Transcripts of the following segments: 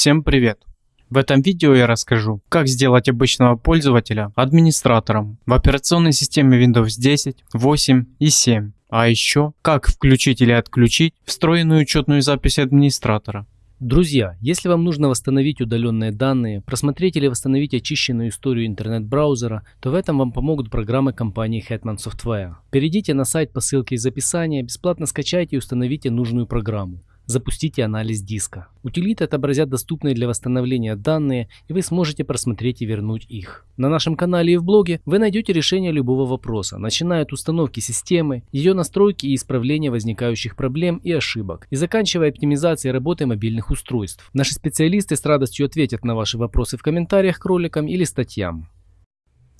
Всем привет! В этом видео я расскажу, как сделать обычного пользователя администратором в операционной системе Windows 10, 8 и 7. А еще, как включить или отключить встроенную учетную запись администратора. Друзья, если вам нужно восстановить удаленные данные, просмотреть или восстановить очищенную историю интернет-браузера, то в этом вам помогут программы компании Hetman Software. Перейдите на сайт по ссылке из описания, бесплатно скачайте и установите нужную программу. Запустите анализ диска. Утилиты отобразят доступные для восстановления данные, и вы сможете просмотреть и вернуть их. На нашем канале и в блоге вы найдете решение любого вопроса, начиная от установки системы, ее настройки и исправления возникающих проблем и ошибок, и заканчивая оптимизацией работы мобильных устройств. Наши специалисты с радостью ответят на ваши вопросы в комментариях к роликам или статьям.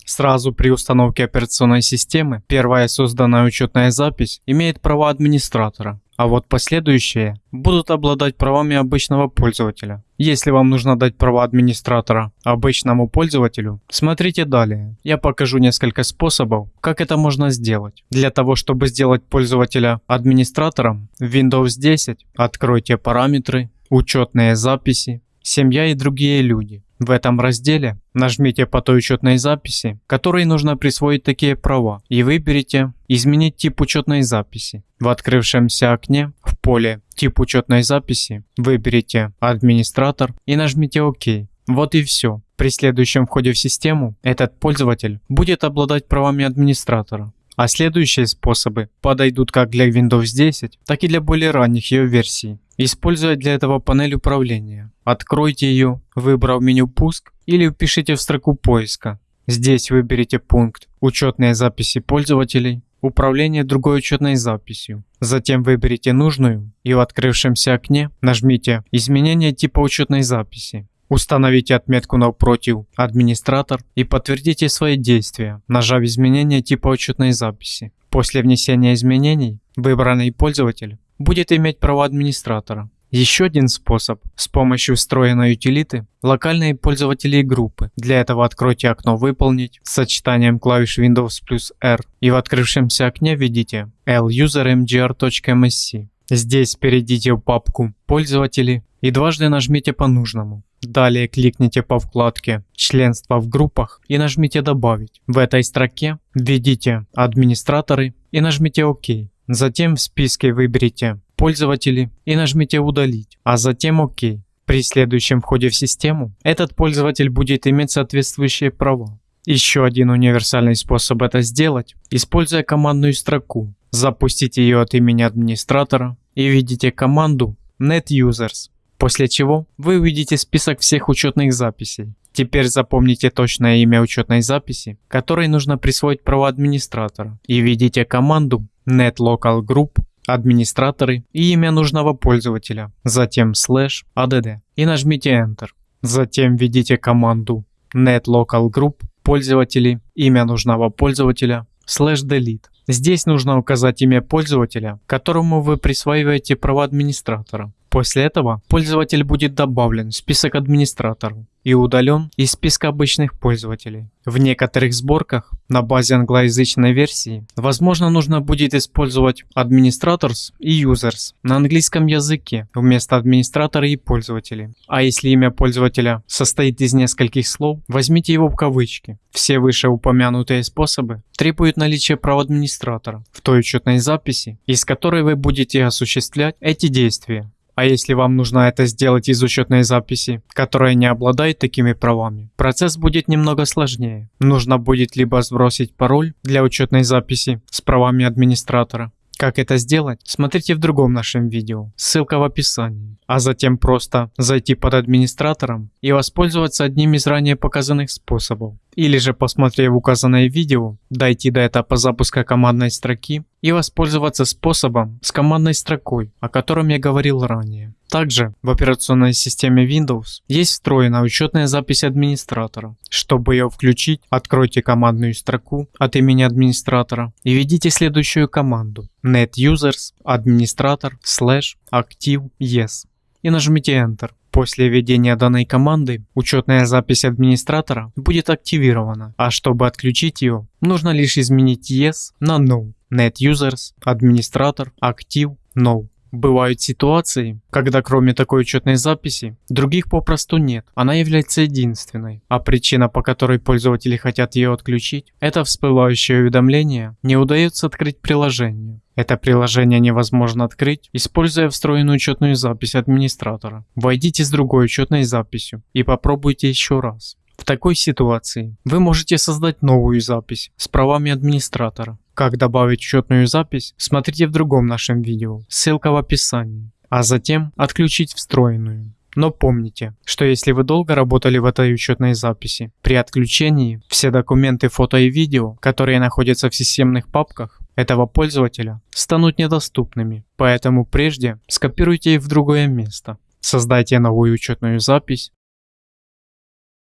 Сразу при установке операционной системы первая созданная учетная запись имеет права администратора, а вот последующие будут обладать правами обычного пользователя. Если вам нужно дать права администратора обычному пользователю, смотрите далее. Я покажу несколько способов, как это можно сделать. Для того, чтобы сделать пользователя администратором в Windows 10, откройте параметры, учетные записи, семья и другие люди. В этом разделе нажмите по той учетной записи, которой нужно присвоить такие права, и выберите «Изменить тип учетной записи». В открывшемся окне в поле «Тип учетной записи» выберите «Администратор» и нажмите «Ок». Вот и все. При следующем входе в систему этот пользователь будет обладать правами администратора. А следующие способы подойдут как для Windows 10, так и для более ранних ее версий. Используя для этого панель управления. Откройте ее, выбрав меню «Пуск» или впишите в строку поиска. Здесь выберите пункт «Учетные записи пользователей», «Управление другой учетной записью». Затем выберите нужную и в открывшемся окне нажмите «Изменение типа учетной записи». Установите отметку напротив «Администратор» и подтвердите свои действия, нажав изменение типа учетной записи. После внесения изменений выбранный пользователь будет иметь права администратора. Еще один способ – с помощью встроенной утилиты локальные пользователи и группы. Для этого откройте окно «Выполнить» с сочетанием клавиш Windows плюс R и в открывшемся окне введите lusermgr.msc. Здесь перейдите в папку «Пользователи» и дважды нажмите по нужному. Далее кликните по вкладке «Членство в группах» и нажмите «Добавить». В этой строке введите «Администраторы» и нажмите «Ок». Затем в списке выберите «Пользователи» и нажмите «Удалить», а затем «Ок». При следующем входе в систему этот пользователь будет иметь соответствующие права. Еще один универсальный способ это сделать, используя командную строку. Запустите ее от имени администратора и введите команду netusers после чего вы увидите список всех учетных записей. Теперь запомните точное имя учетной записи, которой нужно присвоить право администратора, и введите команду netlocalgroup администраторы и имя нужного пользователя, затем слэш add и нажмите Enter. Затем введите команду netlocalgroup пользователи, имя нужного пользователя, слэш delete. Здесь нужно указать имя пользователя, которому вы присваиваете права администратора. После этого пользователь будет добавлен в список администраторов и удален из списка обычных пользователей. В некоторых сборках на базе англоязычной версии, возможно, нужно будет использовать administrators и users на английском языке вместо администратора и пользователей. А если имя пользователя состоит из нескольких слов, возьмите его в кавычки. Все вышеупомянутые способы требуют наличия права администратора в той учетной записи, из которой вы будете осуществлять эти действия. А если вам нужно это сделать из учетной записи, которая не обладает такими правами, процесс будет немного сложнее. Нужно будет либо сбросить пароль для учетной записи с правами администратора, как это сделать, смотрите в другом нашем видео, ссылка в описании. А затем просто зайти под администратором и воспользоваться одним из ранее показанных способов. Или же посмотрев указанное видео, дойти до этапа запуска командной строки и воспользоваться способом с командной строкой, о котором я говорил ранее. Также в операционной системе Windows есть встроенная учетная запись администратора. Чтобы ее включить, откройте командную строку от имени администратора и введите следующую команду netusers administrator slash active yes и нажмите Enter. После введения данной команды учетная запись администратора будет активирована, а чтобы отключить ее, нужно лишь изменить Yes на No. NetUsers, администратор, Active, No. Бывают ситуации, когда кроме такой учетной записи, других попросту нет. Она является единственной, а причина, по которой пользователи хотят ее отключить, это всплывающее уведомление «Не удается открыть приложение». Это приложение невозможно открыть, используя встроенную учетную запись администратора. Войдите с другой учетной записью и попробуйте еще раз. В такой ситуации вы можете создать новую запись с правами администратора. Как добавить учетную запись, смотрите в другом нашем видео, ссылка в описании. А затем отключить встроенную. Но помните, что если вы долго работали в этой учетной записи, при отключении все документы, фото и видео, которые находятся в системных папках этого пользователя, станут недоступными. Поэтому прежде скопируйте их в другое место. Создайте новую учетную запись,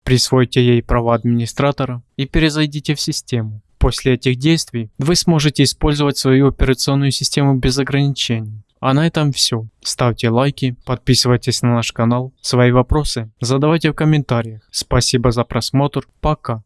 присвойте ей права администратора и перезайдите в систему. После этих действий вы сможете использовать свою операционную систему без ограничений. А на этом все. Ставьте лайки, подписывайтесь на наш канал. Свои вопросы задавайте в комментариях. Спасибо за просмотр. Пока.